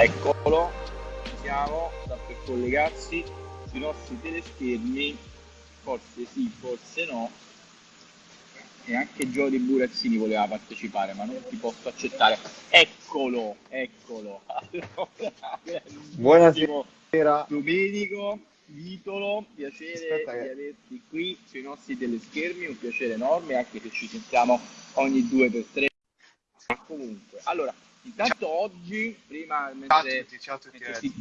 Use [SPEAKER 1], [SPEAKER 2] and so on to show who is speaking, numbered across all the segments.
[SPEAKER 1] Eccolo, ci siamo, sta per collegarsi sui nostri teleschermi, forse sì, forse no. E anche Giodi Burazzini voleva partecipare, ma non ti posso accettare. Eccolo, eccolo.
[SPEAKER 2] Buonasera.
[SPEAKER 1] Domenico, Vitolo, piacere
[SPEAKER 2] Aspetta
[SPEAKER 1] di averti qui sui nostri teleschermi, un piacere enorme, anche se ci sentiamo ogni due per tre. Ma comunque, allora, intanto oggi, prima
[SPEAKER 2] Ciao a
[SPEAKER 1] mentre,
[SPEAKER 2] tutti, ciao a tutti.
[SPEAKER 1] mentre si,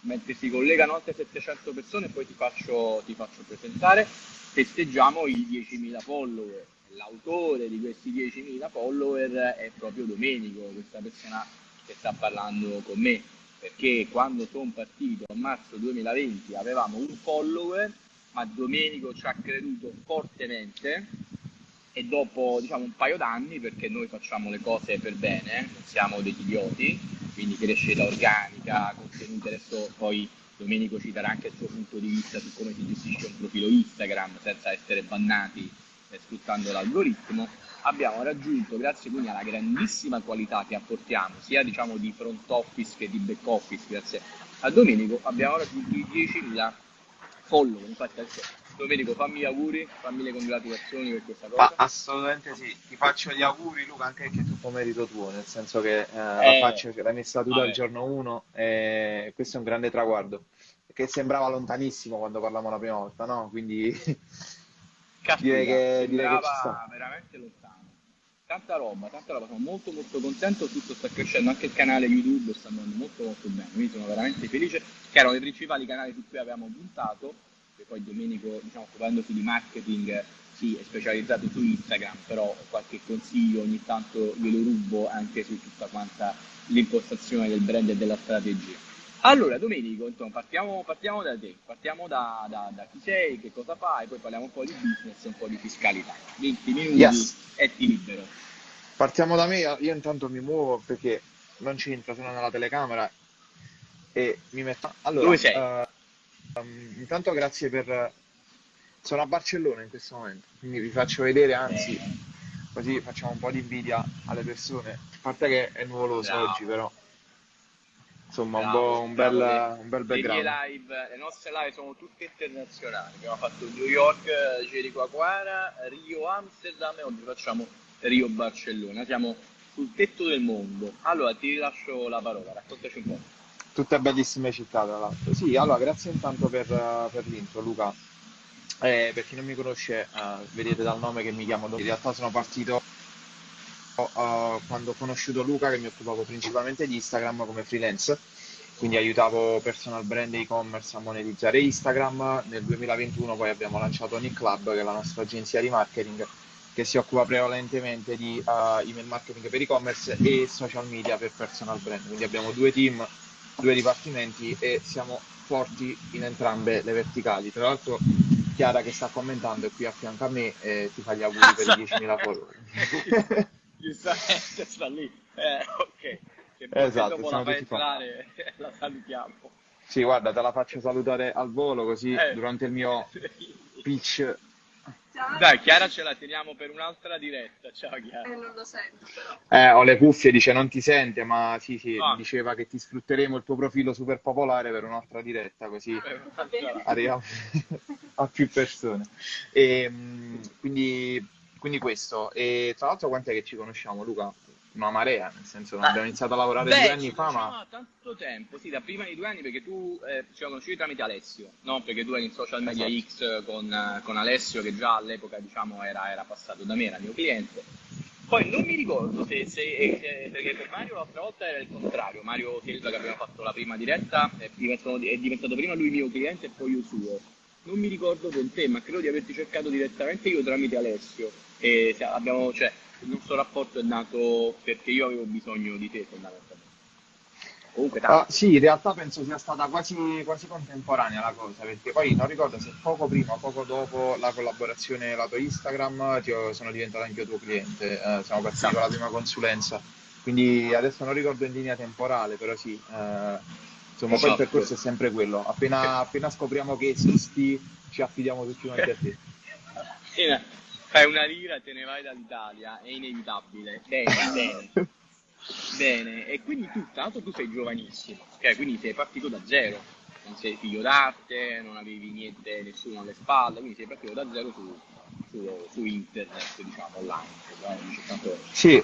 [SPEAKER 1] mentre si collegano altre 700 persone, poi ti faccio, ti faccio presentare, festeggiamo i 10.000 follower. L'autore di questi 10.000 follower è proprio Domenico, questa persona che sta parlando con me, perché quando sono partito a marzo 2020 avevamo un follower, ma Domenico ci ha creduto fortemente e dopo diciamo un paio d'anni, perché noi facciamo le cose per bene, non siamo degli idioti, quindi crescita organica, contenuti, adesso poi Domenico ci darà anche il suo punto di vista su come si gestisce un profilo Instagram senza essere bannati eh, sfruttando l'algoritmo, abbiamo raggiunto, grazie quindi alla grandissima qualità che apportiamo, sia diciamo di front office che di back office, grazie a Domenico, abbiamo raggiunto i 10.000 follower, infatti adesso Domenico fammi gli auguri, fammi le congratulazioni per questa cosa.
[SPEAKER 2] Ma assolutamente sì, ti faccio gli auguri Luca anche perché è tutto merito tuo, nel senso che eh, la
[SPEAKER 1] Eh,
[SPEAKER 2] faccio, l'hai messa tu dal
[SPEAKER 1] vabbè.
[SPEAKER 2] giorno 1 e questo è un grande traguardo, che sembrava lontanissimo quando parlavamo la prima volta, no? Quindi
[SPEAKER 1] Caspita,
[SPEAKER 2] direi che, direi che
[SPEAKER 1] sembrava
[SPEAKER 2] ci sta.
[SPEAKER 1] veramente lontano. Tanta roba, tanta roba, sono molto molto contento, tutto sta crescendo, anche il canale YouTube sta andando molto molto bene, quindi sono veramente felice, che erano i principali canali su cui avevamo puntato, e poi Domenico, diciamo, occupandosi di marketing, sì, è specializzato su Instagram, però qualche consiglio ogni tanto glielo rubo anche su tutta quanta l'impostazione del brand e della strategia. Allora, Domenico, insomma, partiamo, partiamo da te, partiamo da, da- da chi sei, che cosa fai, poi parliamo un po' di business e un po' di fiscalità. 20 minuti
[SPEAKER 2] Yes.
[SPEAKER 1] e ti libero.
[SPEAKER 2] Partiamo da me, io intanto mi muovo perché non c'entra, sono nella telecamera e mi metto... Allora,
[SPEAKER 1] Dove sei?
[SPEAKER 2] eh, ehm, intanto grazie per... Sono a Barcellona in questo momento, quindi vi faccio vedere, anzi, così facciamo un po' di invidia alle persone. A parte che è nuvoloso
[SPEAKER 1] Bravo.
[SPEAKER 2] oggi, però, insomma, un,
[SPEAKER 1] Bravo,
[SPEAKER 2] po', un bel,
[SPEAKER 1] le-
[SPEAKER 2] un bel
[SPEAKER 1] Le
[SPEAKER 2] background.
[SPEAKER 1] live, le nostre live sono tutte internazionali. Abbiamo fatto New York, Jericoacoara, Rio, Amsterdam e oggi facciamo Rio, Barcellona. Siamo sul tetto del mondo. Allora ti lascio la parola, raccontaci un po'.
[SPEAKER 2] Tutte bellissime città, tra l'altro. Sì, allora, grazie intanto per, per l'intro, Luca. Eh, per chi non mi conosce, eh, vedete dal nome che mi chiamo. In realtà sono partito eh, quando ho conosciuto Luca, che mi occupavo principalmente di Instagram come freelance, quindi aiutavo personal brand e e-commerce a monetizzare Instagram. Nel 2021 poi abbiamo lanciato Nick Club, che è la nostra agenzia di marketing, che si occupa prevalentemente di eh, email marketing per e-commerce e social media per personal brand. Quindi abbiamo due team, due dipartimenti e siamo forti in entrambe le verticali. Tra l'altro Chiara che sta commentando è qui a fianco a me e ti fa gli auguri per i 10.000 follower.
[SPEAKER 1] Giustamente sta lì. Eh, ok. Se
[SPEAKER 2] Esatto,
[SPEAKER 1] dopo la fai entrare, la salutiamo.
[SPEAKER 2] Sì, guarda, te la faccio salutare al volo così
[SPEAKER 1] Eh.
[SPEAKER 2] durante il mio pitch.
[SPEAKER 1] Dai, Chiara ce la teniamo per un'altra diretta. Ciao Chiara.
[SPEAKER 3] Eh, non lo sento però.
[SPEAKER 2] Eh, ho le cuffie, dice non ti sente, ma sì, sì,
[SPEAKER 1] Ah.
[SPEAKER 2] diceva che ti sfrutteremo il tuo profilo super popolare per un'altra diretta, così
[SPEAKER 1] Eh,
[SPEAKER 3] Va bene.
[SPEAKER 2] arriviamo a più persone. E, mh, quindi, quindi questo. E tra l'altro quant'è che ci conosciamo, Luca? Una marea, nel senso
[SPEAKER 1] Ah,
[SPEAKER 2] abbiamo iniziato a lavorare
[SPEAKER 1] Beh,
[SPEAKER 2] due anni fa, ma
[SPEAKER 1] tanto tempo, sì, da prima di due anni perché tu eh, ci siamo conosciuti tramite Alessio, no? Perché tu eri in social media
[SPEAKER 2] Esatto.
[SPEAKER 1] X con, eh, con Alessio che già all'epoca diciamo era, era passato da me, era mio cliente. Poi non mi ricordo se, se- eh, se- perché per Mario l'altra volta era il contrario, Mario Silva che abbiamo fatto la prima diretta è diventato, è diventato prima lui mio cliente e poi io suo. Non mi ricordo con te, ma credo di averti cercato direttamente io tramite Alessio. E se- abbiamo, cioè, il nostro rapporto è nato perché io avevo bisogno di te fondamentalmente. Comunque tanto.
[SPEAKER 2] sì, in realtà penso sia stata quasi, quasi contemporanea la cosa, perché poi non ricordo se poco prima o poco dopo la collaborazione lato Instagram ti sono diventato anche io tuo cliente, eh, siamo partiti con la prima consulenza, quindi adesso non ricordo in linea temporale, però sì, eh, insomma poi il
[SPEAKER 1] Esatto.
[SPEAKER 2] percorso è sempre quello, appena, appena scopriamo che esisti ci affidiamo tutti quanti a te.
[SPEAKER 1] Fai una lira e te ne vai dall'Italia, è inevitabile. Bene, bene. Bene, e quindi tu, tanto tu sei giovanissimo, ok? Quindi sei partito da zero, non sei figlio d'arte, non avevi niente, nessuno alle spalle, quindi sei partito da zero su, su, su internet, diciamo, online.
[SPEAKER 2] Sì,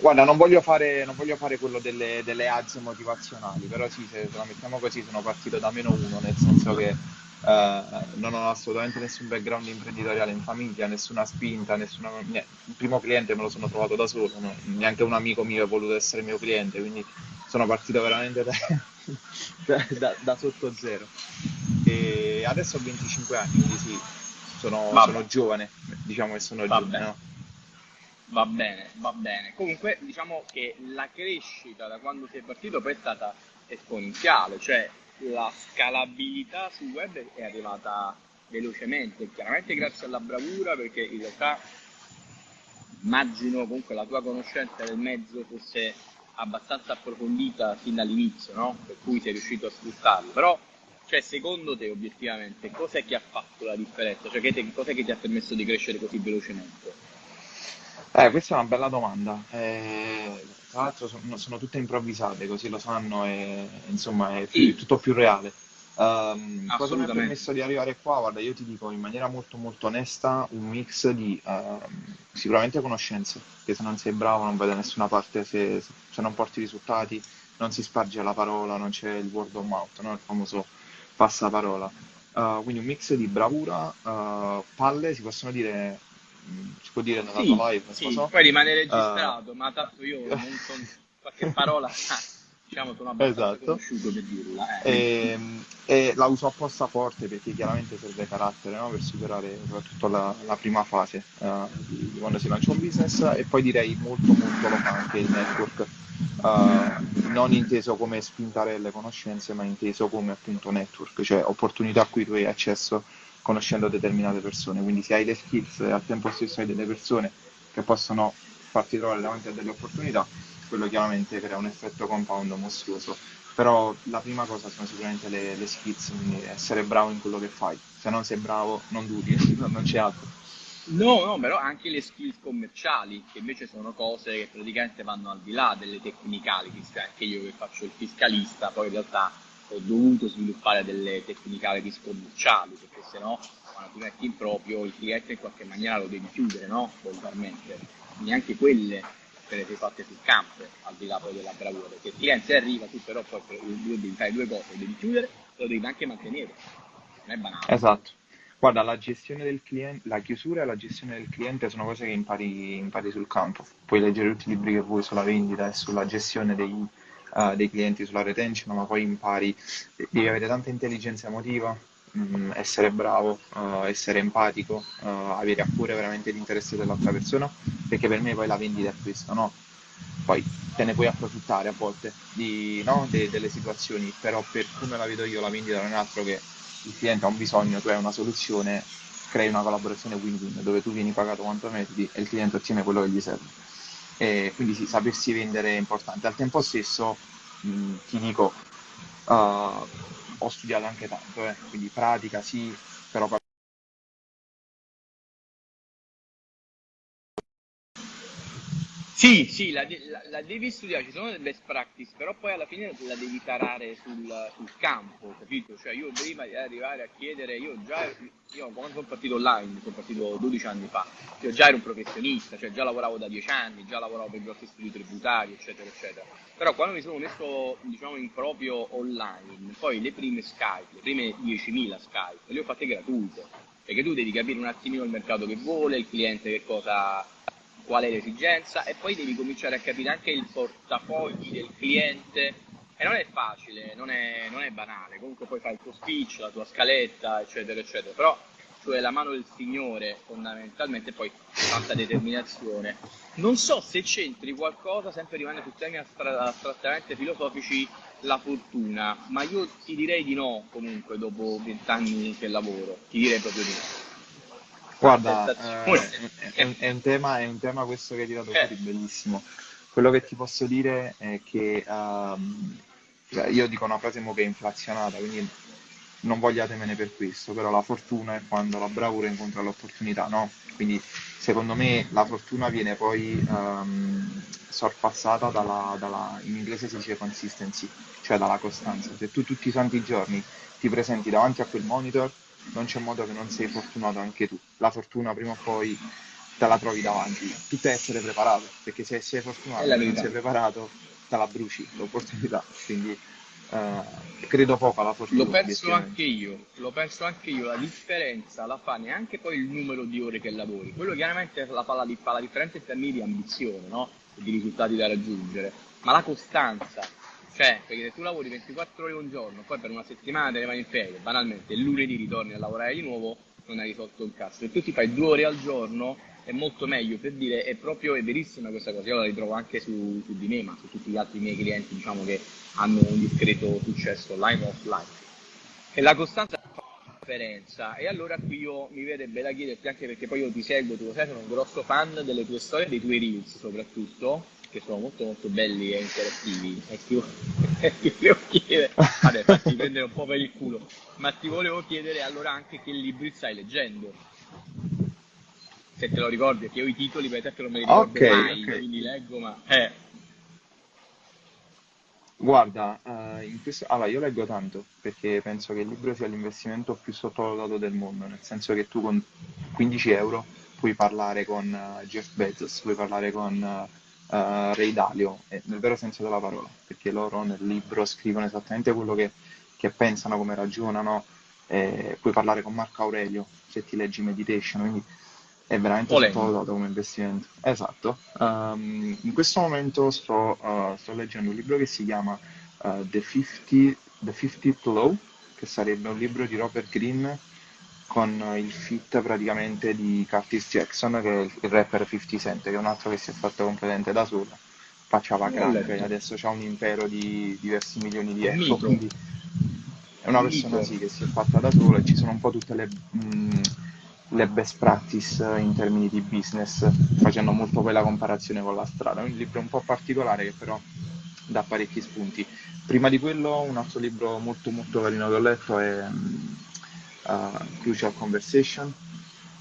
[SPEAKER 2] guarda, non voglio fare, non voglio fare quello delle, delle ads motivazionali, però sì, se, se la mettiamo così, sono partito da meno uno, nel senso che eh, non ho assolutamente nessun background imprenditoriale in famiglia, nessuna spinta, nessuna... il primo cliente me lo sono trovato da solo, no? neanche un amico mio ha voluto essere mio cliente, quindi sono partito veramente da, da, da, da sotto zero. E adesso ho 25 anni, quindi sì, sono, sono giovane, diciamo che sono
[SPEAKER 1] Va
[SPEAKER 2] giovane, no?
[SPEAKER 1] Va bene, va bene. Comunque diciamo che la crescita da quando sei partito poi è stata esponenziale, cioè la scalabilità sul web è arrivata velocemente, chiaramente grazie alla bravura, perché in realtà immagino comunque la tua conoscenza del mezzo fosse abbastanza approfondita fin dall'inizio, no? Per cui sei riuscito a sfruttarlo. Però, cioè, secondo te, obiettivamente, cos'è che ha fatto la differenza? Cioè, cos'è che ti ha permesso di crescere così velocemente?
[SPEAKER 2] Eh, questa è una bella domanda. Eh, tra l'altro sono, sono tutte improvvisate, così lo sanno, e insomma è
[SPEAKER 1] Sì,
[SPEAKER 2] tutto più reale. Ehm, cosa mi ha
[SPEAKER 1] assolutamente.
[SPEAKER 2] permesso di arrivare qua? Guarda, io ti dico in maniera molto molto onesta un mix di ehm, sicuramente conoscenze, che se non sei bravo non vai da nessuna parte, se, se non porti risultati non si sparge la parola, non c'è il word of mouth, no? Il famoso passaparola. Eh, quindi un mix di bravura, eh, palle, si possono dire, si può dire nella
[SPEAKER 1] Sì,
[SPEAKER 2] tua live,
[SPEAKER 1] sì,
[SPEAKER 2] so.
[SPEAKER 1] poi rimane
[SPEAKER 2] Eh,
[SPEAKER 1] registrato, ma tanto io non sono qualche parola, diciamo, sono abbastanza
[SPEAKER 2] esatto.
[SPEAKER 1] conosciuto per dirla. Eh,
[SPEAKER 2] E, e la uso apposta forte perché chiaramente serve carattere, no? Per superare soprattutto la, la prima fase eh, di, di quando si lancia un business e poi direi molto molto lo fa anche il network, eh, non inteso come spintarelle conoscenze, ma inteso come appunto network, cioè opportunità a cui tu hai accesso conoscendo determinate persone. Quindi se hai le skills e al tempo stesso hai delle persone che possono farti trovare davanti a delle opportunità, quello chiaramente crea un effetto compound mostruoso. Però la prima cosa sono sicuramente le, le skills, quindi essere bravo in quello che fai. Se non sei bravo, non duri, non c'è altro.
[SPEAKER 1] No, no, però anche le skills commerciali, che invece sono cose che praticamente vanno al di là delle technicalities, cioè anche io che faccio il fiscalista, poi in realtà ho dovuto sviluppare delle technicalities commerciali, perché sennò quando ti metti in proprio il cliente in qualche maniera lo devi chiudere, no? Volgarmente. Neanche quelle te le sei fatte sul campo, al di là poi della bravura, perché il cliente arriva, tu però poi devi fare due cose, lo devi chiudere e lo devi anche mantenere, non è banale.
[SPEAKER 2] Esatto. Guarda, la gestione del cliente, la chiusura e la gestione del cliente sono cose che impari, impari sul campo. Puoi leggere tutti i libri che vuoi sulla vendita e sulla gestione dei, eh, dei clienti, sulla retention, ma poi impari, devi avere tanta intelligenza emotiva, mh, essere bravo, eh, essere empatico, eh, avere a cuore veramente l'interesse dell'altra persona, perché per me poi la vendita è questo, no? Poi te ne puoi approfittare a volte di, no, de- delle situazioni, però per come la vedo io la vendita non è altro che il cliente ha un bisogno, tu hai una soluzione, crei una collaborazione win-win dove tu vieni pagato quanto meriti e il cliente ottiene quello che gli serve. E quindi sì, sapersi vendere è importante. Al tempo stesso, mh, ti dico, uh, ho studiato anche tanto, eh, quindi pratica sì, però
[SPEAKER 1] Sì, sì, la, la- la devi studiare, ci sono delle best practice, però poi alla fine la devi tarare sul, sul campo, capito? Cioè io prima di arrivare a chiedere, io già, io quando sono partito online, sono partito 12 anni fa, io già ero un professionista, cioè già lavoravo da 10 anni, già lavoravo per grossi studi tributari, eccetera, eccetera. Però quando mi sono messo, diciamo, in proprio online, poi le prime Skype, le prime 10.000 Skype, le ho fatte gratuite, perché tu devi capire un attimino il mercato che vuole, il cliente che cosa qual è l'esigenza e poi devi cominciare a capire anche il portafogli del cliente. E non è facile, non è, non è banale, comunque poi fai il tuo speech, la tua scaletta, eccetera, eccetera, però cioè la mano del Signore fondamentalmente poi tanta determinazione. Non so se c'entri qualcosa, sempre rimanendo su temi astra- astrattamente filosofici, la fortuna, ma io ti direi di no comunque dopo vent'anni che lavoro, ti direi proprio di no.
[SPEAKER 2] Guarda, eh, è, un, è un tema, è un tema questo che hai tirato
[SPEAKER 1] Eh,
[SPEAKER 2] fuori bellissimo. Quello che ti posso dire è che cioè, io dico una frase mo che è inflazionata, quindi non vogliatemene per questo, però la fortuna è quando la bravura incontra l'opportunità, no? Quindi secondo me la fortuna viene poi um, sorpassata dalla, dalla, in inglese si dice consistency, cioè dalla costanza. Se tu tutti i santi giorni ti presenti davanti a quel monitor, non c'è modo che non sei fortunato anche tu. La fortuna prima o poi te la trovi davanti. Tutto è essere preparato, perché se sei fortunato e non sei preparato, te la bruci l'opportunità. Quindi uh, credo poco alla fortuna.
[SPEAKER 1] Lo penso anche io, lo penso anche io. La differenza la fa neanche poi il numero di ore che lavori. Quello chiaramente la fa la, la differenza in termini di ambizione, no? di risultati da raggiungere. Ma la costanza, cioè, perché se tu lavori 24 ore un giorno, poi per una settimana te ne vai in ferie, banalmente, il lunedì ritorni a lavorare di nuovo, non hai risolto un cazzo. Se tu ti fai due ore al giorno, è molto meglio per dire, è proprio, è verissima questa cosa, io la ritrovo anche su, su di me, ma su tutti gli altri miei clienti, diciamo, che hanno un discreto successo online o offline. E la costanza fa la differenza. E allora qui io mi verrebbe da chiederti, anche perché poi io ti seguo, tu lo sai, sono un grosso fan delle tue storie, dei tuoi reels soprattutto, che sono molto molto belli e interattivi e ti, ti volevo chiedere vabbè fatti prendere un po' per il culo ma ti volevo chiedere allora anche che libri stai leggendo se te lo ricordi perché io i titoli per te non me li ricordo okay, mai okay. quindi leggo ma eh.
[SPEAKER 2] guarda uh, questo... allora io leggo tanto perché penso che il libro sia l'investimento più sottovalutato del mondo nel senso che tu con 15 euro puoi parlare con uh, Jeff Bezos puoi parlare con uh, uh, Ray Dalio, eh, nel vero senso della parola, perché loro nel libro scrivono esattamente quello che, che pensano, come ragionano, eh, puoi parlare con Marco Aurelio se ti leggi Meditation, quindi è veramente sottovalutato come investimento. Esatto. Um, in questo momento sto, uh, sto, leggendo un libro che si chiama uh, The, 50, The 50th Law, che sarebbe un libro di Robert Greene con il fit praticamente di Curtis Jackson, che è il rapper 50 Cent, che è un altro che si è fatto completamente da solo, facciava crack e adesso ha un impero di diversi milioni di euro, quindi è una persona sì, che si è fatta da sola e ci sono un po' tutte le, mh, le best practice in termini di business, facendo molto poi la comparazione con la strada. È un libro un po' particolare che però dà parecchi spunti. Prima di quello un altro libro molto molto carino che ho letto è uh, Crucial Conversation,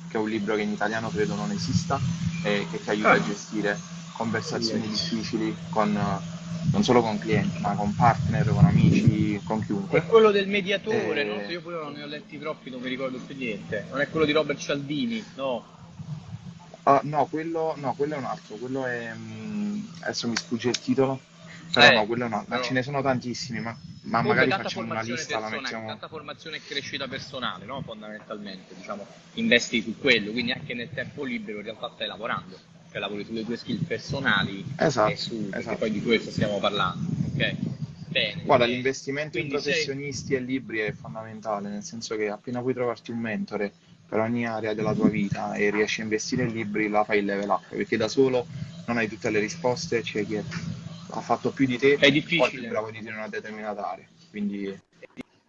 [SPEAKER 2] che è un libro che in italiano credo non esista e che ti aiuta a ah. gestire conversazioni difficili con, uh, non solo con clienti, ma con partner, con amici, con chiunque.
[SPEAKER 1] È quello del mediatore, e... no? Io pure non ne ho letti troppi, non mi ricordo più niente. Non è quello di Robert Cialdini, no?
[SPEAKER 2] Uh, no, quello, no, quello è un altro, quello è... Um, adesso mi sfugge il titolo però eh, no, quello no, però... ce ne sono tantissimi, ma, ma magari facciamo una lista, la mettiamo...
[SPEAKER 1] Tanta formazione e crescita personale, no? fondamentalmente, diciamo, investi su quello, quindi anche nel tempo libero in realtà stai lavorando, cioè lavori sulle tue skill personali
[SPEAKER 2] esatto,
[SPEAKER 1] e su,
[SPEAKER 2] esatto.
[SPEAKER 1] poi di questo stiamo parlando, ok?
[SPEAKER 2] Bene, Guarda, e... l'investimento in professionisti sei... e libri è fondamentale, nel senso che appena puoi trovarti un mentore per ogni area della tua vita e riesci a investire in libri, la fai il level up, perché da solo non hai tutte le risposte, c'è chi è ha fatto più di te,
[SPEAKER 1] è difficile.
[SPEAKER 2] più bravo di te in una determinata area. Quindi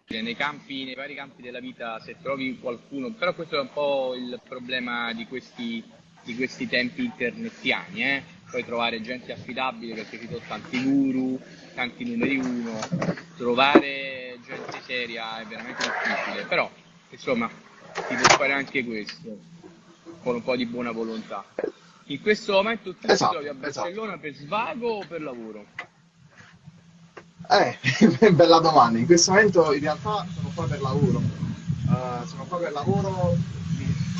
[SPEAKER 1] nei campi, nei vari campi della vita, se trovi qualcuno, però questo è un po' il problema di questi, di questi tempi internetiani, eh? puoi trovare gente affidabile perché ci sono tanti guru, tanti numeri uno, trovare gente seria è veramente difficile, però insomma si può fare anche questo con un po' di buona volontà. In questo momento tu esatto, ti trovi a esatto. Barcellona esatto. per svago o per lavoro?
[SPEAKER 2] Eh, bella domanda. In questo momento in realtà sono qua per lavoro. Uh, sono qua per lavoro,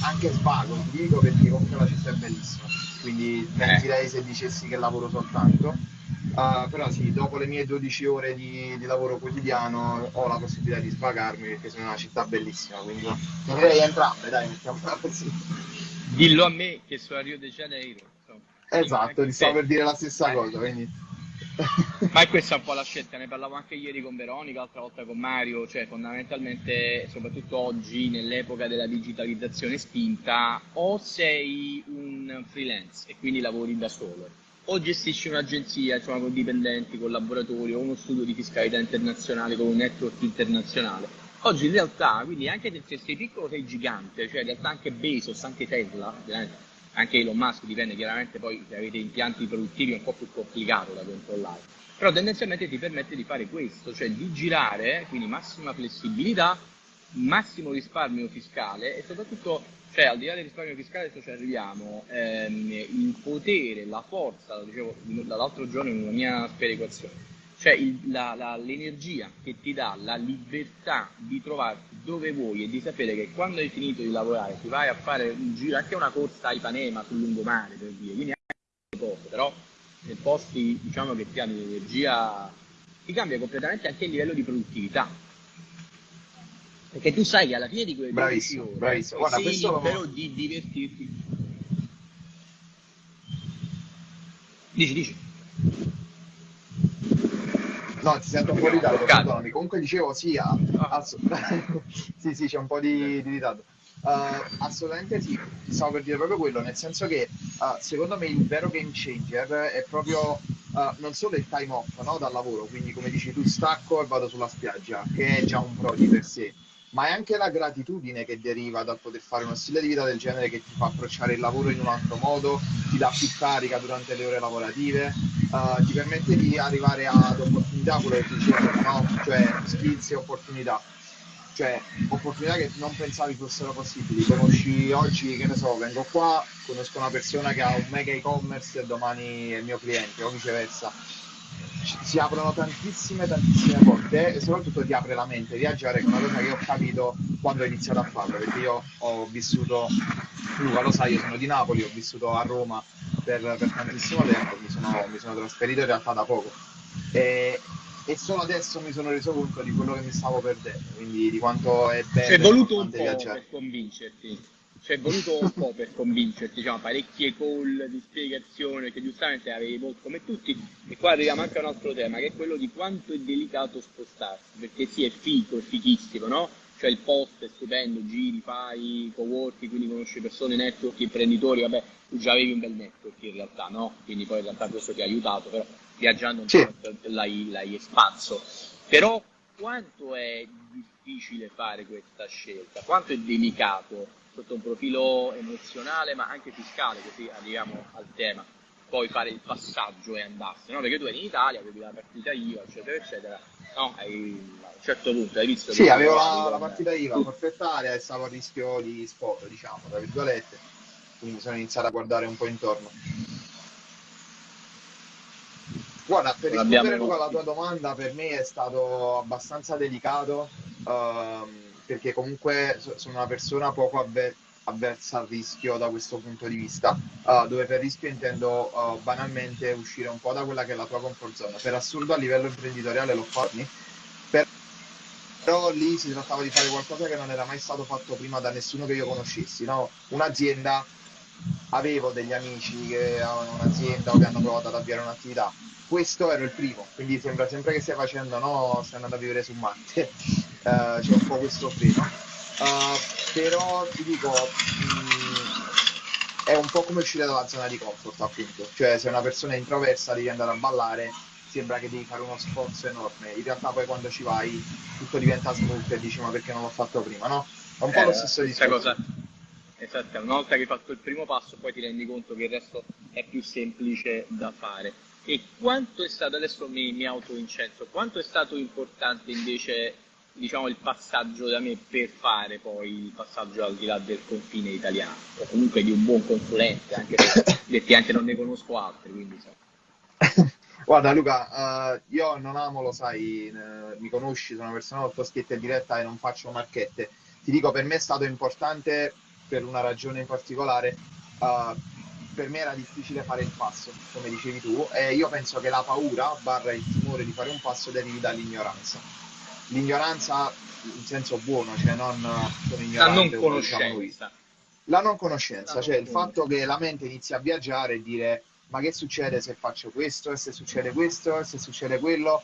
[SPEAKER 2] anche svago, dico perché comunque la città è bellissima. Quindi mentirei eh. se dicessi che lavoro soltanto. Uh, però sì, dopo le mie 12 ore di, di, lavoro quotidiano ho la possibilità di svagarmi perché sono una città bellissima, quindi direi entrambe, dai, mettiamola così.
[SPEAKER 1] Dillo a me che sono a Rio de Janeiro. Insomma.
[SPEAKER 2] Esatto, ti stavo per dire la stessa eh. cosa, quindi...
[SPEAKER 1] Ma questa è un po' la scelta, ne parlavo anche ieri con Veronica, l'altra volta con Mario, cioè fondamentalmente, soprattutto oggi, nell'epoca della digitalizzazione spinta, o sei un freelance e quindi lavori da solo, o gestisci un'agenzia, insomma, con dipendenti, collaboratori, o uno studio di fiscalità internazionale con un network internazionale Oggi in realtà, quindi anche se sei piccolo sei gigante, cioè in realtà anche Bezos, anche Tesla, anche Elon Musk dipende chiaramente poi se avete impianti produttivi è un po' più complicato da controllare, però tendenzialmente ti permette di fare questo, cioè di girare, quindi massima flessibilità massimo risparmio fiscale e soprattutto, cioè al di là del risparmio fiscale, adesso ci arriviamo, ehm, il potere, la forza, lo dicevo dall'altro giorno in una mia sperequazione, cioè l'energia che ti dà la libertà di trovarti dove vuoi e di sapere che quando hai finito di lavorare ti vai a fare un giro, anche una corsa a Ipanema sul lungomare per dire, quindi anche cose, però nei posti diciamo che ti hanno l'energia ti cambia completamente anche il livello di produttività. Perché tu sai che alla fine di quelle
[SPEAKER 2] bravissimo,
[SPEAKER 1] ore
[SPEAKER 2] bravissimo. Guarda,
[SPEAKER 1] sei
[SPEAKER 2] questo...
[SPEAKER 1] libero di divertirti. Dici dici
[SPEAKER 2] No, ti sento un po' di ritardo. Comunque dicevo sì, ah. ass- sì, sì, c'è un po' di, di ritardo. Uh, assolutamente sì, stavo per dire proprio quello, nel senso che uh, secondo me il vero game changer è proprio uh, non solo il time off no, dal lavoro, quindi come dici tu stacco e vado sulla spiaggia, che è già un pro di per sé, ma è anche la gratitudine che deriva dal poter fare uno stile di vita del genere che ti fa approcciare il lavoro in un altro modo, ti dà più carica durante le ore lavorative, uh, ti permette di arrivare ad opportunità, quello che ti dicevo, no? cioè skills e opportunità. Cioè, opportunità che non pensavi fossero possibili. Conosci oggi, che ne so, vengo qua, conosco una persona che ha un mega e-commerce e domani è il mio cliente, o viceversa si aprono tantissime, tantissime porte e soprattutto ti apre la mente. Viaggiare è una cosa che ho capito quando ho iniziato a farlo, perché io ho vissuto, Luca lo sai, io sono di Napoli, ho vissuto a Roma per, per tantissimo tempo, mi sono, mi sono, trasferito in realtà da poco. E, e solo adesso mi sono reso conto di quello che mi stavo perdendo, quindi di quanto è bello.
[SPEAKER 1] Ci è voluto un po' viaggiare. per convincerti ci è voluto un po' per convincerti, diciamo, parecchie call di spiegazione che giustamente avevi molto come tutti e qua arriviamo anche a un altro tema che è quello di quanto è delicato spostarsi perché sì è figo, è fichissimo, no? Cioè il post è stupendo, giri, fai co-working, quindi conosci persone, network, imprenditori, vabbè, tu già avevi un bel network in realtà, no? Quindi poi in realtà questo ti ha aiutato, però viaggiando un
[SPEAKER 2] sì.
[SPEAKER 1] po' l'hai, l'hai espanso. Però quanto è difficile fare questa scelta, quanto è delicato sotto un profilo emozionale ma anche fiscale, così arriviamo al tema. Poi fare il passaggio e andarsene, no? Perché tu eri in Italia, avevi la partita IVA, eccetera, eccetera. No, hai, a un certo punto hai visto
[SPEAKER 2] Sì, avevo la, la, partita IVA tu... forfettaria e stavo a rischio di spot, diciamo, tra virgolette. Quindi sono iniziato a guardare un po' intorno. Guarda, per rispondere Luca alla tua domanda, per me è stato abbastanza delicato. Um, perché comunque sono una persona poco avver- avversa al rischio da questo punto di vista, uh, dove per rischio intendo uh, banalmente uscire un po' da quella che è la tua comfort zone. Per assurdo a livello imprenditoriale fatto, per... però lì si trattava di fare qualcosa che non era mai stato fatto prima da nessuno che io conoscessi, no? un'azienda, avevo degli amici che avevano un'azienda o che hanno provato ad avviare un'attività, questo era il primo, quindi sembra sempre che stai facendo, no, stai andando a vivere su Marte uh, c'è un po' questo freno. Uh, però ti dico, mh, mm, è un po' come uscire dalla zona di comfort, appunto. Cioè, se una persona è introversa devi andare a ballare, sembra che devi fare uno sforzo enorme. In realtà poi quando ci vai tutto diventa smooth e dici ma perché non l'ho fatto prima, no? È un po' eh, lo stesso discorso. Cosa...
[SPEAKER 1] Esatto, una volta che hai fatto il primo passo poi ti rendi conto che il resto è più semplice da fare. E quanto è stato, adesso mi, mi auto-incenso, quanto è stato importante invece diciamo, il passaggio da me per fare poi il passaggio al di là del confine italiano, o comunque di un buon consulente, anche se effettivamente non ne conosco altri. Quindi, so.
[SPEAKER 2] Guarda Luca, uh, io non amo, lo sai, uh, mi conosci, sono una persona molto schietta e diretta e non faccio marchette. Ti dico, per me è stato importante per una ragione in particolare. Uh, per me era difficile fare il passo, come dicevi tu, e io penso che la paura barra il timore di fare un passo derivi dall'ignoranza l'ignoranza in senso buono, cioè non sono ignorante,
[SPEAKER 1] la non conoscenza. Diciamo
[SPEAKER 2] la non conoscenza, la cioè non il fatto che la mente inizia a viaggiare e dire ma che succede se faccio questo, e se succede questo, e se succede quello.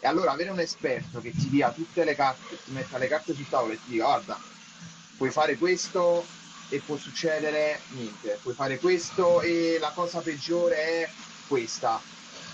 [SPEAKER 2] E allora avere un esperto che ti dia tutte le carte, ti metta le carte sul tavolo e ti dica guarda, puoi fare questo e può succedere niente, puoi fare questo e la cosa peggiore è questa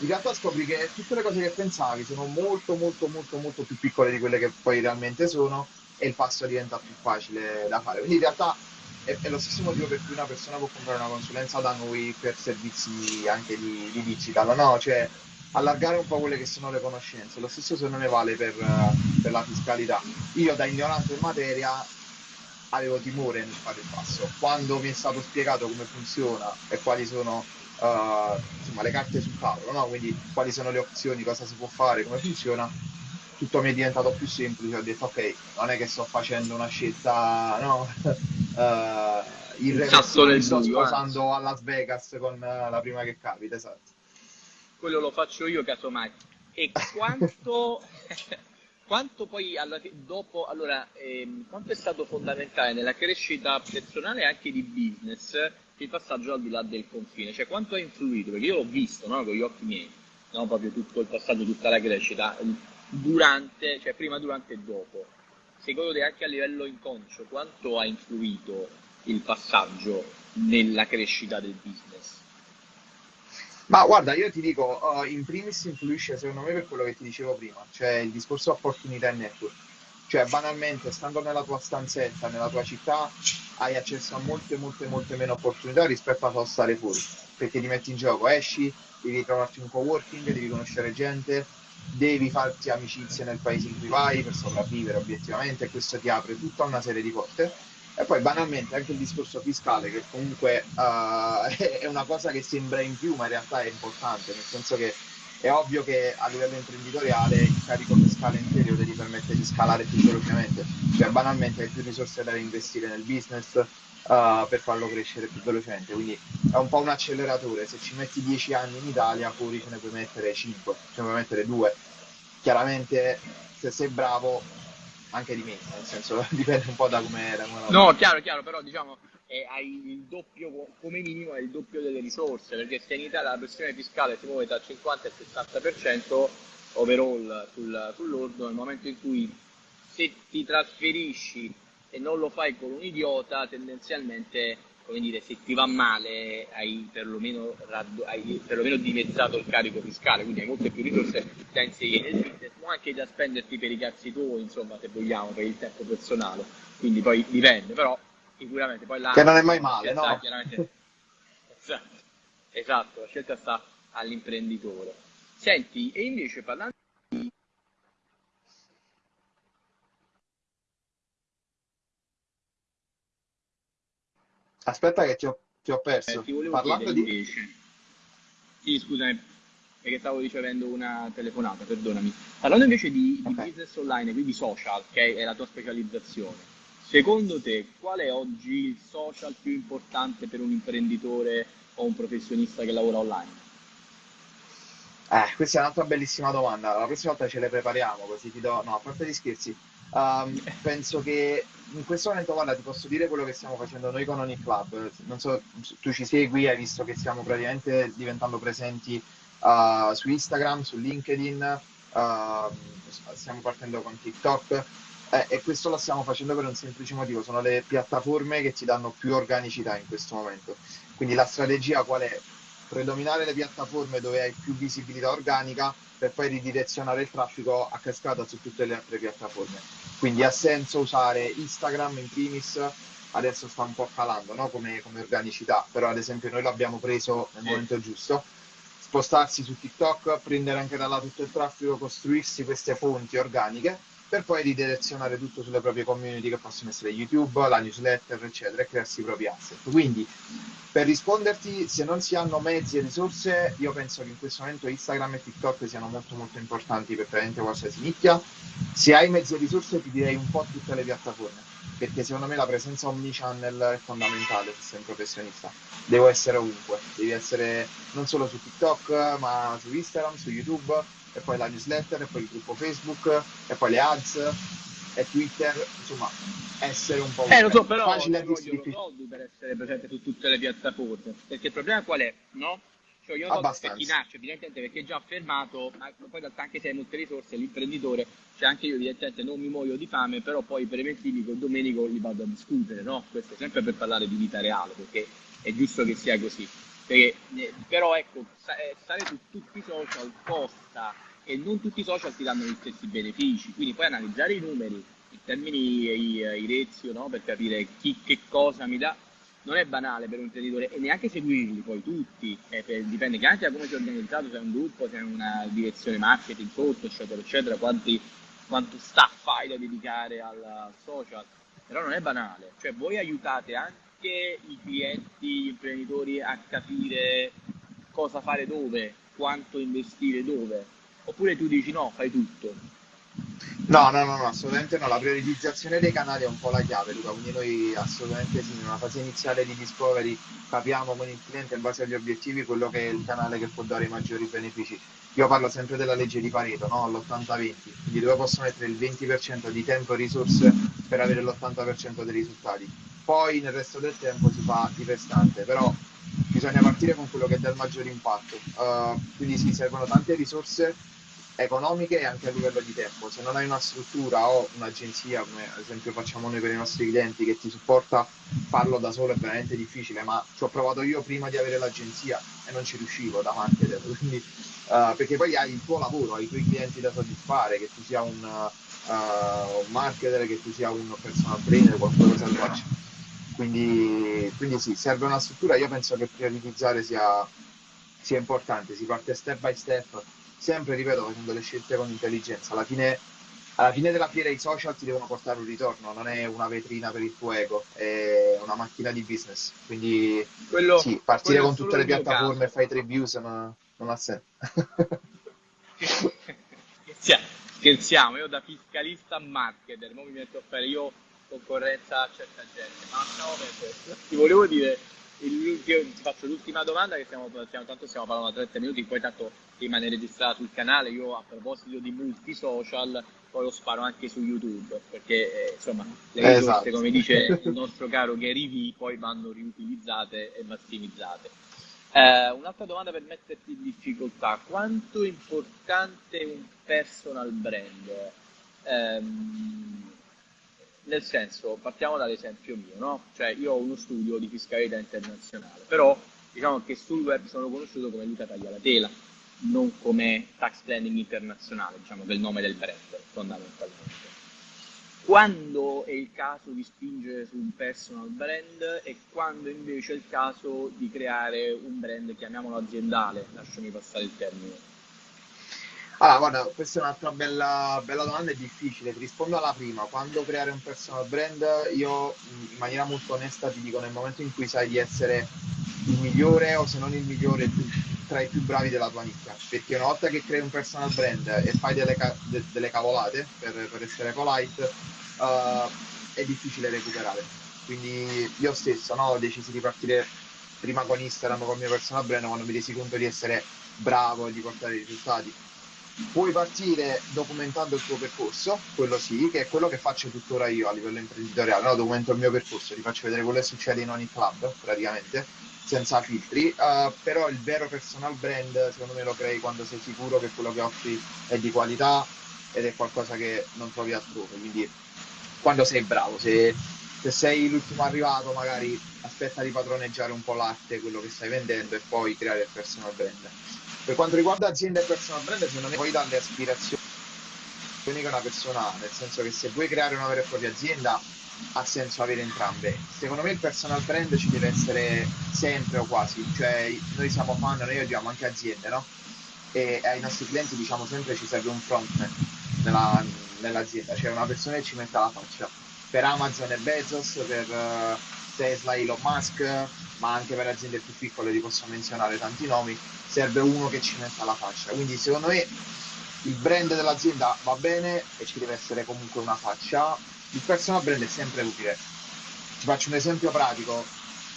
[SPEAKER 2] in realtà scopri che tutte le cose che pensavi sono molto molto molto molto più piccole di quelle che poi realmente sono e il passo diventa più facile da fare. Quindi in realtà è, è lo stesso motivo per cui una persona può comprare una consulenza da noi per servizi anche di, di digital, no? Cioè allargare un po' quelle che sono le conoscenze. Lo stesso se non ne vale per, per la fiscalità. Io da ignorante in materia avevo timore nel fare il passo. Quando mi è stato spiegato come funziona e quali sono uh, insomma, le carte sul tavolo, no? quindi quali sono le opzioni, cosa si può fare, come funziona, tutto mi è diventato più semplice. Ho detto, ok, non è che sto facendo una scelta no? uh, irreversibile, sto sposando a Las Vegas con uh, la prima che capita, esatto.
[SPEAKER 1] Quello lo faccio io casomai. E quanto quanto poi alla, dopo, allora, ehm, quanto è stato fondamentale nella crescita personale e anche di business il passaggio al di là del confine? Cioè, quanto ha influito? Perché io l'ho visto no, con gli occhi miei, no, proprio tutto il passaggio, tutta la crescita, durante, cioè prima, durante e dopo. Secondo te anche a livello inconscio, quanto ha influito il passaggio nella crescita del business?
[SPEAKER 2] Ma guarda, io ti dico, uh, in primis influisce secondo me per quello che ti dicevo prima, cioè il discorso opportunità e network. Cioè, banalmente, stando nella tua stanzetta, nella tua città, hai accesso a molte, molte, molte meno opportunità rispetto a stare fuori. Perché ti metti in gioco, esci, devi trovarti un co-working, devi conoscere gente, devi farti amicizie nel paese in cui vai per sopravvivere obiettivamente, e questo ti apre tutta una serie di porte e poi banalmente anche il discorso fiscale, che comunque uh, è una cosa che sembra in più, ma in realtà è importante, nel senso che è ovvio che a livello imprenditoriale il carico fiscale inferiore ti permette di scalare più velocemente, cioè banalmente hai più risorse da investire nel business uh, per farlo crescere più velocemente, quindi è un po' un acceleratore, se ci metti 10 anni in Italia fuori ce ne puoi mettere 5, ce ne puoi mettere 2, chiaramente se sei bravo anche di me, nel senso dipende un po' da come da come
[SPEAKER 1] No, chiaro, chiaro, però diciamo eh, hai il doppio, come minimo hai il doppio delle risorse, perché se in Italia la pressione fiscale si muove tra 50 e 60% overall sul, sull'ordo, nel momento in cui se ti trasferisci e non lo fai con un idiota, tendenzialmente come dire, se ti va male hai perlomeno, hai perlomeno dimezzato il carico fiscale, quindi hai molte più risorse da inserire nel business, ma anche da spenderti per i cazzi tuoi, insomma, se vogliamo, per il tempo personale. Quindi poi dipende, però sicuramente poi là...
[SPEAKER 2] Che non è mai male, no?
[SPEAKER 1] esatto, esatto, la scelta sta all'imprenditore. Senti, e invece parlando
[SPEAKER 2] Aspetta che ti ho, ti ho perso.
[SPEAKER 1] Eh, ti volevo
[SPEAKER 2] Parlando
[SPEAKER 1] di... invece. Sì, scusami, perché stavo ricevendo una telefonata, perdonami. Parlando invece di, okay. di business online, quindi social, che è la tua specializzazione, secondo te qual è oggi il social più importante per un imprenditore o un professionista che lavora online?
[SPEAKER 2] Eh, questa è un'altra bellissima domanda. La prossima volta ce le prepariamo, così ti do... No, a parte gli scherzi. Um, penso che in questo momento, guarda, ti posso dire quello che stiamo facendo noi con Oni Club. Non so, tu ci segui, hai visto che stiamo praticamente diventando presenti uh, su Instagram, su LinkedIn, uh, stiamo partendo con TikTok. Eh, e questo lo stiamo facendo per un semplice motivo, sono le piattaforme che ti danno più organicità in questo momento. Quindi la strategia qual è? Predominare le piattaforme dove hai più visibilità organica per poi ridirezionare il traffico a cascata su tutte le altre piattaforme. Quindi ha senso usare Instagram in primis, adesso sta un po' calando no? come, come, organicità, però ad esempio noi l'abbiamo preso nel momento giusto, spostarsi su TikTok, prendere anche da là tutto il traffico, costruirsi queste fonti organiche per poi ridirezionare tutto sulle proprie community che possono essere YouTube, la newsletter, eccetera, e crearsi i propri asset. Quindi per risponderti, se non si hanno mezzi e risorse, io penso che in questo momento Instagram e TikTok siano molto molto importanti per praticamente qualsiasi nicchia. Se hai mezzi e risorse ti direi un po' tutte le piattaforme, perché secondo me la presenza omnichannel è fondamentale se sei un professionista. Devo essere ovunque, devi essere non solo su TikTok, ma su Instagram, su YouTube, e poi la newsletter, e poi il gruppo Facebook, e poi le ads, e Twitter, insomma, essere un po'
[SPEAKER 1] eh, lo so, però facile a dirsi soldi per essere presente su tutte le piattaforme. Perché il problema qual è? No? Cioè io non so pecchinaccio, evidentemente perché è già affermato, ma poi in realtà anche se hai molte risorse, l'imprenditore, cioè anche io evidentemente non mi muoio di fame, però poi i preventivi con Domenico li vado a discutere, no? Questo sempre per parlare di vita reale, perché è giusto che sia così. Perché, eh, però ecco, eh, stare su tutti i social costa e non tutti i social ti danno gli stessi benefici, quindi puoi analizzare i numeri in termini i, i rezio no? per capire chi che cosa mi dà. Non è banale per un imprenditore e neanche seguirli poi tutti, eh, per, dipende anche da come è organizzato, se è un gruppo, se è una direzione marketing sotto, eccetera, eccetera, quanti, quanto staff hai da dedicare al social, però non è banale, cioè voi aiutate anche i clienti, gli imprenditori a capire cosa fare dove, quanto investire dove, oppure tu dici no, fai tutto.
[SPEAKER 2] No, no, no, no, assolutamente no. La prioritizzazione dei canali è un po' la chiave, Luca. Quindi noi assolutamente sì, in una fase iniziale di discovery capiamo con il cliente in base agli obiettivi quello che è il canale che può dare i maggiori benefici. Io parlo sempre della legge di Pareto, no? L'80-20, quindi dove posso mettere il 20% di tempo e risorse per avere l'80% dei risultati. Poi nel resto del tempo si fa di restante, però bisogna partire con quello che dà il maggiore impatto. Uh, quindi si servono tante risorse economiche e anche a livello di tempo. Se non hai una struttura o un'agenzia, come ad esempio facciamo noi per i nostri clienti, che ti supporta, farlo da solo è veramente difficile, ma ci ho provato io prima di avere l'agenzia e non ci riuscivo da marketer, quindi, uh, perché poi hai il tuo lavoro, hai i tuoi clienti da soddisfare, che tu sia un, uh, un marketer, che tu sia un personal trainer, qualunque cosa tu faccia. Quindi, quindi sì, serve una struttura, io penso che prioritizzare sia, sia importante, si parte step by step sempre, ripeto, facendo le scelte con intelligenza. Alla fine, alla fine della fiera i social ti devono portare un ritorno, non è una vetrina per il tuo ego, è una macchina di business. Quindi quello, sì, partire quello con tutte le piattaforme e fai tre views non, non ha senso.
[SPEAKER 1] Scherziamo, io da fiscalista a marketer, mi metto a fare io concorrenza a certa gente, ma no, ti volevo dire il, ti faccio l'ultima domanda che stiamo, stiamo, tanto stiamo parlando da 30 minuti, poi tanto rimane registrata sul canale, io a proposito di multi-social poi lo sparo anche su YouTube, perché eh, insomma le risorse, esatto. come dice il nostro caro Gary V, poi vanno riutilizzate e massimizzate. Eh, un'altra domanda per metterti in difficoltà, quanto è importante un personal brand? Eh, nel senso, partiamo dall'esempio mio, no? Cioè, io ho uno studio di fiscalità internazionale, però diciamo che sul web sono conosciuto come Luca Taglialatela, non come tax planning internazionale, diciamo che è il nome del brand, fondamentalmente. Quando è il caso di spingere su un personal brand e quando invece è il caso di creare un brand, chiamiamolo aziendale, lasciami passare il termine,
[SPEAKER 2] allora, guarda, questa è un'altra bella, bella domanda e difficile. Ti rispondo alla prima. Quando creare un personal brand, io in maniera molto onesta ti dico nel momento in cui sai di essere il migliore o se non il migliore tra i più bravi della tua nicchia. Perché una volta che crei un personal brand e fai delle, ca- de- delle cavolate, per, per, essere polite, uh, è difficile recuperare. Quindi io stesso no, ho deciso di partire prima con Instagram, con il mio personal brand, quando mi resi conto di essere bravo e di portare i risultati puoi partire documentando il tuo percorso, quello sì, che è quello che faccio tuttora io a livello imprenditoriale, no? documento il mio percorso, ti faccio vedere quello che succede in ogni club praticamente, senza filtri, uh, però il vero personal brand secondo me lo crei quando sei sicuro che quello che offri è di qualità ed è qualcosa che non trovi altrove, quindi quando sei bravo, se, se sei l'ultimo arrivato magari aspetta di padroneggiare un po' l'arte, quello che stai vendendo e poi creare il personal brand. Per quanto riguarda azienda e personal brand, secondo me poi dalle aspirazioni che una persona ha, nel senso che se vuoi creare una vera e propria azienda ha senso avere entrambe. Secondo me il personal brand ci deve essere sempre o quasi, cioè noi siamo fan, noi abbiamo anche aziende, no? E ai nostri clienti diciamo sempre ci serve un frontman nella, nell'azienda, cioè una persona che ci metta la faccia. Per Amazon e Bezos, per uh, Tesla, Elon Musk, ma anche per aziende più piccole, ti posso menzionare tanti nomi, serve uno che ci metta la faccia. Quindi secondo me il brand dell'azienda va bene e ci deve essere comunque una faccia. Il personal brand è sempre utile. Ti faccio un esempio pratico.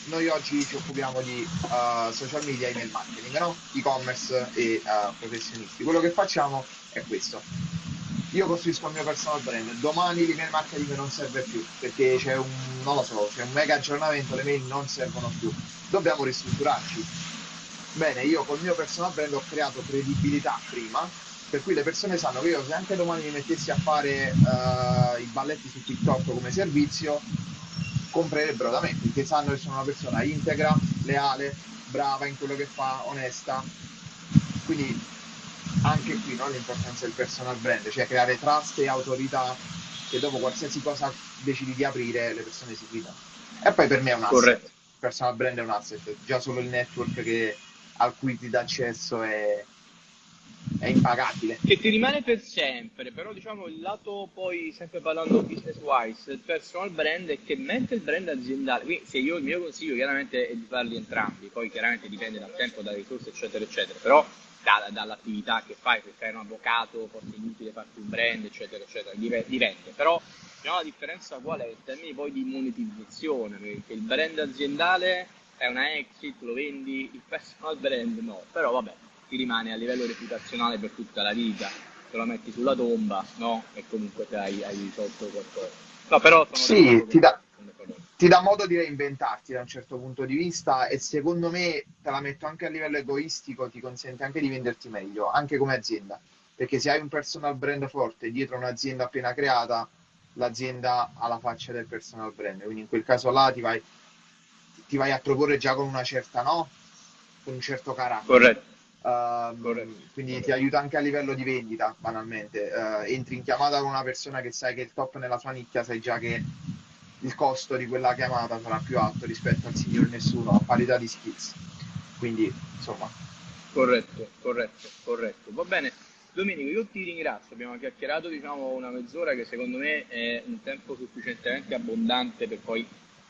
[SPEAKER 2] Noi oggi ci occupiamo di uh, social media e email marketing, no? e-commerce e uh, professionisti. Quello che facciamo è questo io costruisco il mio personal brand, domani l'email marketing non serve più perché c'è un, non lo so, c'è un mega aggiornamento, le mail non servono più, dobbiamo ristrutturarci. Bene, io col mio personal brand ho creato credibilità prima, per cui le persone sanno che io se anche domani mi mettessi a fare uh, i balletti su TikTok come servizio, comprerebbero da me, perché sanno che sono una persona integra, leale, brava in quello che fa, onesta. Quindi anche qui no, l'importanza del personal brand, cioè creare trust e autorità che dopo qualsiasi cosa decidi di aprire le persone si fidano. E poi per me è un asset. Corretto. personal brand è un asset, già solo il network che, al cui ti dà accesso è, è impagabile.
[SPEAKER 1] Che ti rimane per sempre, però diciamo il lato poi, sempre parlando business wise, il personal brand è che mentre il brand aziendale, quindi se io il mio consiglio chiaramente è di farli entrambi, poi chiaramente dipende dal tempo, dalle risorse eccetera eccetera, però da, dall'attività che fai, se fai un avvocato, forse è inutile farti un brand eccetera eccetera, dipende, però diciamo, la differenza qual è? In termini poi di monetizzazione, perché il brand aziendale è una exit, lo vendi, il personal brand no, però vabbè ti rimane a livello reputazionale per tutta la vita, te lo metti sulla tomba, no? E comunque te hai, hai risolto qualcosa. No, però
[SPEAKER 2] sì, ti dà, ti dà modo di reinventarti da un certo punto di vista e secondo me, te la metto anche a livello egoistico, ti consente anche di venderti meglio, anche come azienda. Perché se hai un personal brand forte dietro un'azienda appena creata, l'azienda ha la faccia del personal brand. Quindi in quel caso là ti vai, ti vai a proporre già con una certa, no? Con un certo carattere.
[SPEAKER 1] Corretto.
[SPEAKER 2] Uh, quindi ti aiuta anche a livello di vendita, banalmente. Uh, entri in chiamata con una persona che sai che è il top nella sua nicchia, sai già che il costo di quella chiamata sarà più alto rispetto al signor nessuno a parità di skills. Quindi, insomma.
[SPEAKER 1] Corretto, corretto, corretto. Va bene. Domenico, io ti ringrazio. Abbiamo chiacchierato diciamo, una mezz'ora che secondo me è un tempo sufficientemente abbondante per poi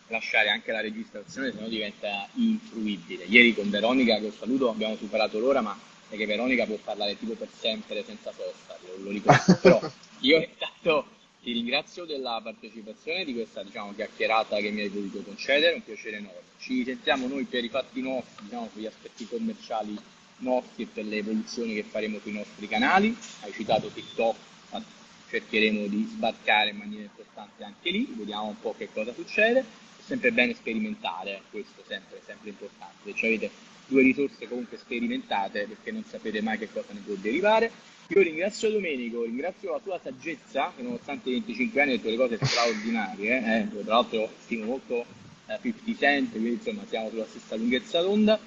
[SPEAKER 1] lasciare anche la registrazione, se no diventa infruibile. Ieri con Veronica, che saluto, abbiamo superato l'ora, ma è che Veronica può parlare tipo per sempre senza sosta, lo, lo ricordo. Però io intanto ti ringrazio della partecipazione di questa diciamo, chiacchierata che mi hai voluto concedere, un piacere enorme. Ci sentiamo noi per i fatti nostri, diciamo, per gli aspetti commerciali nostri e per le evoluzioni che faremo sui nostri canali. Hai citato TikTok, cercheremo di sbarcare in maniera importante anche lì, vediamo un po' che cosa succede sempre bene sperimentare, questo è sempre, sempre importante. Se avete due risorse comunque sperimentate perché non sapete mai che cosa ne può derivare. Io ringrazio Domenico, ringrazio la tua saggezza, che nonostante i 25 anni ha detto le cose straordinarie, eh? tra l'altro stimo molto eh, 50 Cent, quindi insomma siamo sulla stessa lunghezza d'onda.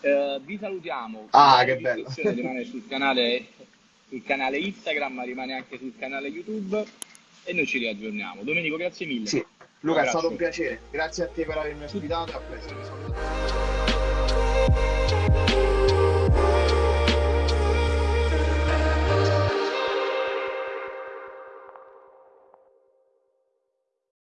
[SPEAKER 1] Eh, vi salutiamo,
[SPEAKER 2] ah, che bello.
[SPEAKER 1] rimane sul canale, sul canale Instagram, rimane anche sul canale YouTube e noi ci riaggiorniamo. Domenico, grazie mille.
[SPEAKER 2] Sì. Luca, è stato un piacere. Grazie a te per avermi ospitato. A presto.